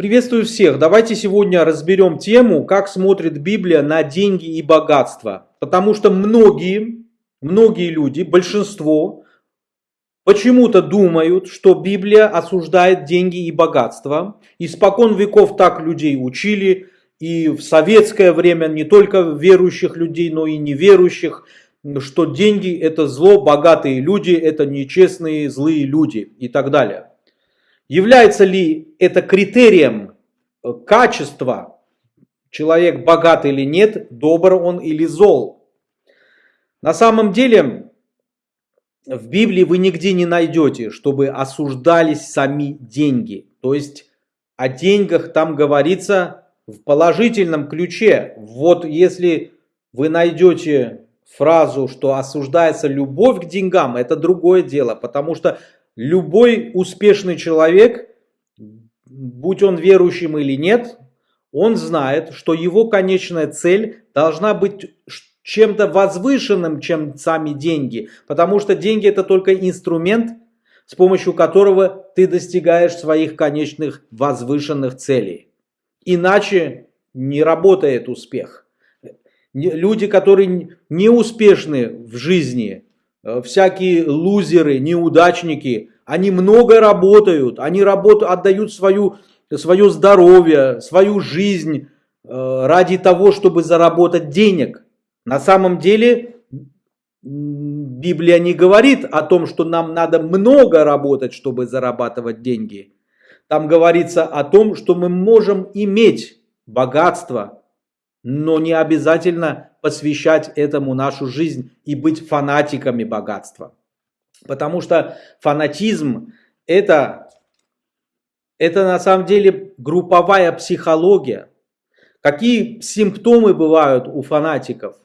Приветствую всех. Давайте сегодня разберем тему, как смотрит Библия на деньги и богатство. Потому что многие, многие люди, большинство, почему-то думают, что Библия осуждает деньги и богатство. Испокон веков так людей учили, и в советское время не только верующих людей, но и неверующих, что деньги это зло, богатые люди это нечестные, злые люди и так далее. Является ли это критерием э, качества, человек богат или нет, добр он или зол? На самом деле, в Библии вы нигде не найдете, чтобы осуждались сами деньги. То есть о деньгах там говорится в положительном ключе. Вот если вы найдете фразу, что осуждается любовь к деньгам, это другое дело, потому что любой успешный человек, будь он верующим или нет, он знает, что его конечная цель должна быть чем-то возвышенным, чем сами деньги. Потому что деньги это только инструмент, с помощью которого ты достигаешь своих конечных возвышенных целей. Иначе не работает успех. Люди, которые не успешны в жизни, всякие лузеры, неудачники, они много работают, они работают, отдают свою, свое здоровье, свою жизнь э, ради того, чтобы заработать денег. На самом деле Библия не говорит о том, что нам надо много работать, чтобы зарабатывать деньги. Там говорится о том, что мы можем иметь богатство, но не обязательно посвящать этому нашу жизнь и быть фанатиками богатства. Потому что фанатизм это, это на самом деле групповая психология. Какие симптомы бывают у фанатиков?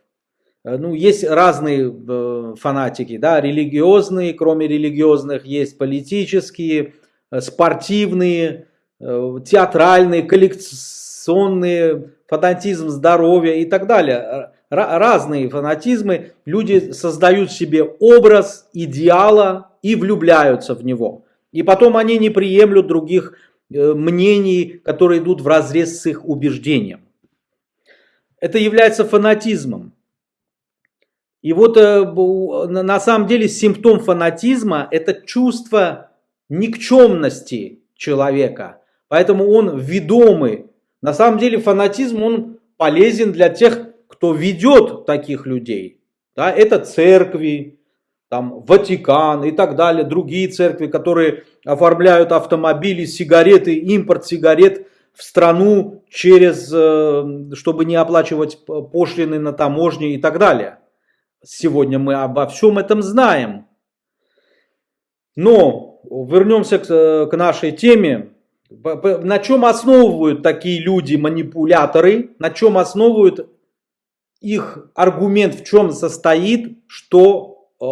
Э, ну, есть разные э, фанатики, да, религиозные, кроме религиозных, есть политические, э, спортивные, театральные, коллекционные, фанатизм здоровья и так далее. Разные фанатизмы. Люди создают себе образ идеала и влюбляются в него. И потом они не приемлют других э, мнений, которые идут в разрез с их убеждением. Это является фанатизмом. И вот э, на самом деле симптом фанатизма – это чувство никчемности человека. Поэтому он ведомый на самом деле фанатизм, он полезен для тех, кто ведет таких людей. Да, это церкви, там, Ватикан и так далее, другие церкви, которые оформляют автомобили, сигареты, импорт сигарет в страну через, э, чтобы не оплачивать пошлины на таможне и так далее. Сегодня мы обо всем этом знаем. Но вернемся к, э, к нашей теме. На чем основывают такие люди, манипуляторы, на чем основывают их аргумент, в чем состоит, что э,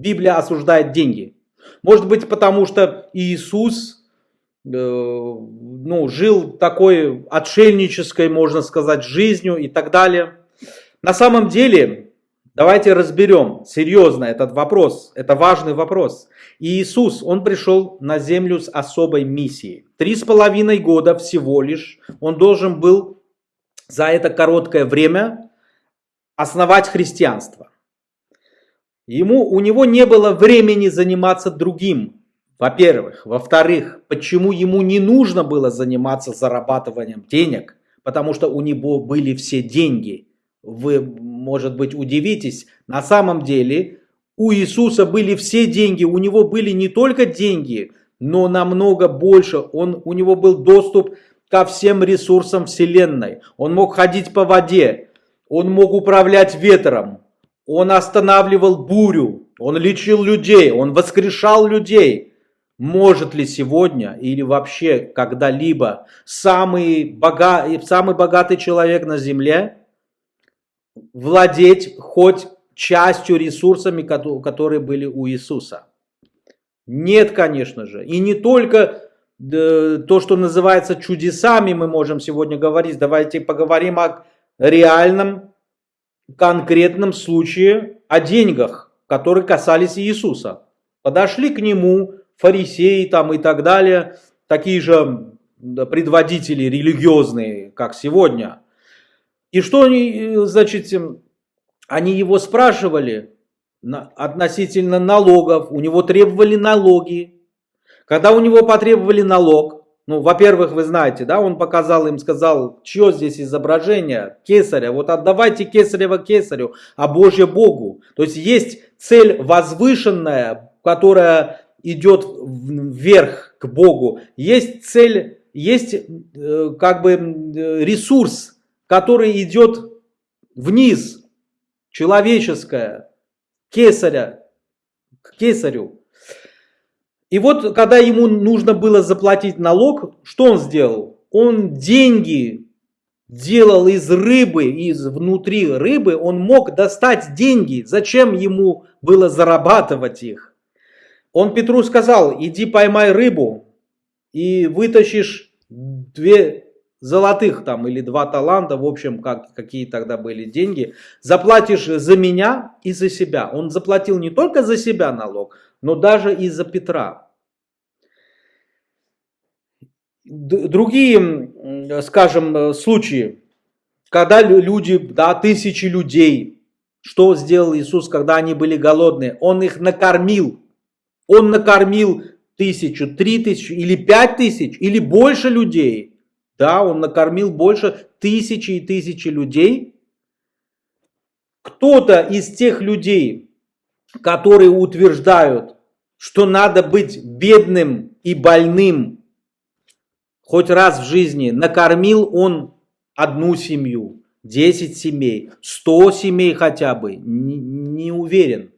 Библия осуждает деньги. Может быть, потому что Иисус э, ну, жил такой отшельнической, можно сказать, жизнью и так далее. На самом деле, Давайте разберем серьезно этот вопрос. Это важный вопрос. Иисус, Он пришел на землю с особой миссией. Три с половиной года всего лишь Он должен был за это короткое время основать христианство. Ему, у него не было времени заниматься другим, во-первых. Во-вторых, почему ему не нужно было заниматься зарабатыванием денег? Потому что у него были все деньги. Вы может быть, удивитесь, на самом деле у Иисуса были все деньги, у него были не только деньги, но намного больше. Он, у него был доступ ко всем ресурсам Вселенной. Он мог ходить по воде, он мог управлять ветром, он останавливал бурю, он лечил людей, он воскрешал людей. Может ли сегодня или вообще когда-либо самый, бога... самый богатый человек на земле владеть хоть частью ресурсами, которые были у Иисуса? Нет, конечно же. И не только то, что называется чудесами, мы можем сегодня говорить. Давайте поговорим о реальном, конкретном случае, о деньгах, которые касались Иисуса. Подошли к нему фарисеи там и так далее, такие же предводители религиозные, как сегодня. И что они, значит, они его спрашивали относительно налогов, у него требовали налоги. Когда у него потребовали налог, ну, во-первых, вы знаете, да, он показал им, сказал, чье здесь изображение? Кесаря. Вот отдавайте кесарева кесарю, а Божье Богу. То есть есть цель возвышенная, которая идет вверх к Богу. Есть цель, есть э, как бы ресурс, который идет вниз, человеческое, кесаря, к кесарю. И вот, когда ему нужно было заплатить налог, что он сделал? Он деньги делал из рыбы, из внутри рыбы, он мог достать деньги. Зачем ему было зарабатывать их? Он Петру сказал, иди поймай рыбу и вытащишь две золотых там или два таланта, в общем, как, какие тогда были деньги, заплатишь за меня и за себя. Он заплатил не только за себя налог, но даже и за Петра. Другие, скажем, случаи, когда люди, да, тысячи людей, что сделал Иисус, когда они были голодные? Он их накормил. Он накормил тысячу, три тысячи или пять тысяч, или больше людей. Да, он накормил больше тысячи и тысячи людей. Кто-то из тех людей, которые утверждают, что надо быть бедным и больным хоть раз в жизни, накормил он одну семью, 10 семей, 100 семей хотя бы, не, не уверен.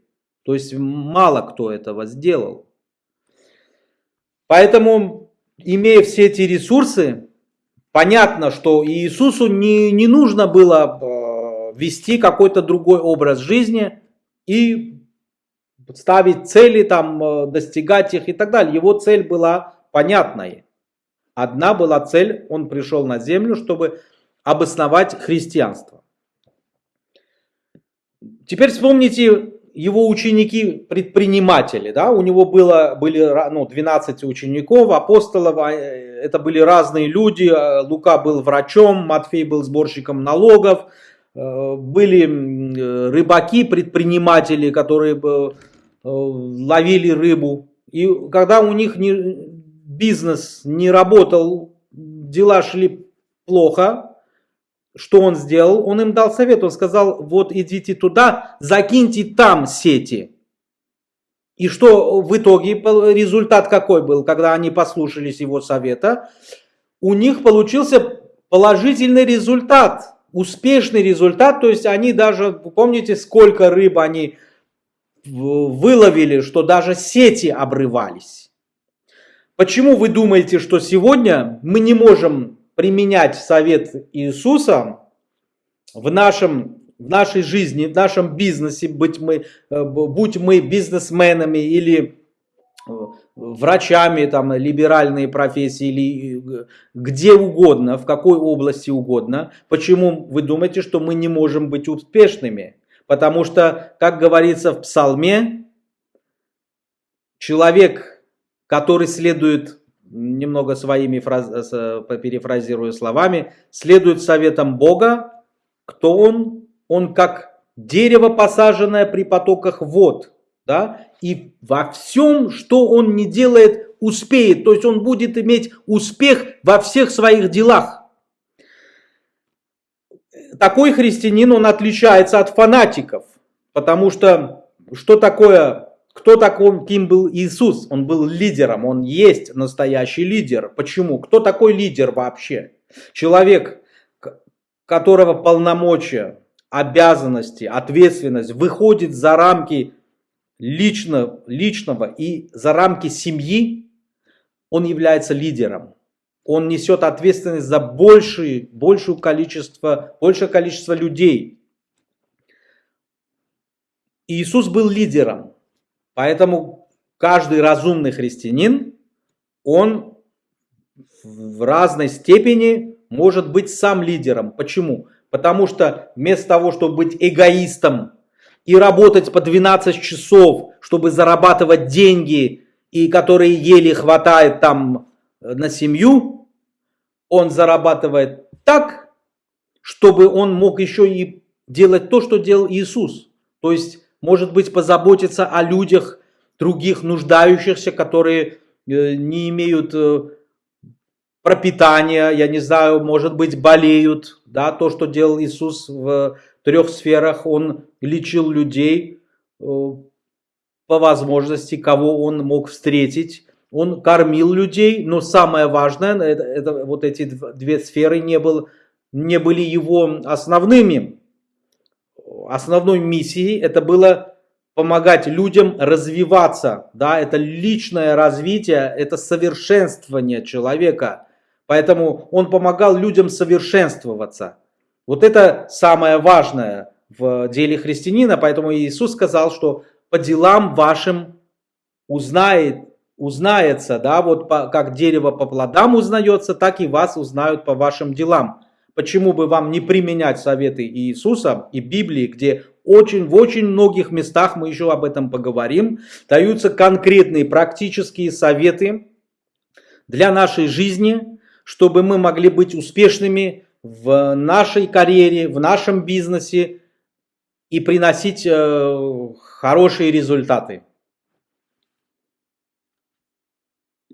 То есть мало кто этого сделал. Поэтому, имея все эти ресурсы, понятно, что Иисусу не, не нужно было э, вести какой-то другой образ жизни и ставить цели, там, э, достигать их и так далее. Его цель была понятная. Одна была цель, он пришел на землю, чтобы обосновать христианство. Теперь вспомните его ученики-предприниматели. Да? У него было, были ну, 12 учеников, апостолов, а, это были разные люди. Лука был врачом, Матфей был сборщиком налогов, э, были рыбаки, предприниматели, которые Э, ловили рыбу. И когда у них не, бизнес не работал, дела шли плохо, что он сделал? Он им дал совет, он сказал, вот идите туда, закиньте там сети. И что в итоге, результат какой был, когда они послушались его совета? У них получился положительный результат, успешный результат, то есть они даже, помните, сколько рыб они выловили, что даже сети обрывались. Почему вы думаете, что сегодня мы не можем применять совет Иисуса в, нашем, в нашей жизни, в нашем бизнесе, быть мы, э, будь мы бизнесменами или э, врачами, там, либеральные профессии или э, где угодно, в какой области угодно. Почему вы думаете, что мы не можем быть успешными? Потому что, как говорится в псалме, человек, который следует, немного своими фраз, перефразирую словами, следует советам Бога, кто он? Он как дерево, посаженное при потоках вод. Да? И во всем, что он не делает, успеет. То есть он будет иметь успех во всех своих делах такой христианин, он отличается от фанатиков. Потому что что такое, кто такой, кем был Иисус? Он был лидером, он есть настоящий лидер. Почему? Кто такой лидер вообще? Человек, которого полномочия, обязанности, ответственность выходит за рамки лично, личного и за рамки семьи, он является лидером он несет ответственность за большее, большее, количество, большее количество людей. Иисус был лидером, поэтому каждый разумный христианин, он в разной степени может быть сам лидером. Почему? Потому что вместо того, чтобы быть эгоистом и работать по 12 часов, чтобы зарабатывать деньги, и которые еле хватает там на семью, он зарабатывает так, чтобы он мог еще и делать то, что делал Иисус. То есть, может быть, позаботиться о людях, других нуждающихся, которые э, не имеют э, пропитания, я не знаю, может быть, болеют. Да, то, что делал Иисус в трех сферах, он лечил людей э, по возможности, кого он мог встретить. Он кормил людей, но самое важное, это, это вот эти две сферы не, был, не были его основными. Основной миссией это было помогать людям развиваться. Да, это личное развитие, это совершенствование человека. Поэтому он помогал людям совершенствоваться. Вот это самое важное в деле христианина. Поэтому Иисус сказал, что по делам вашим узнает узнается, да, вот по, как дерево по плодам узнается, так и вас узнают по вашим делам. Почему бы вам не применять советы Иисуса и Библии, где очень, в очень многих местах, мы еще об этом поговорим, даются конкретные практические советы для нашей жизни, чтобы мы могли быть успешными в нашей карьере, в нашем бизнесе и приносить э, хорошие результаты.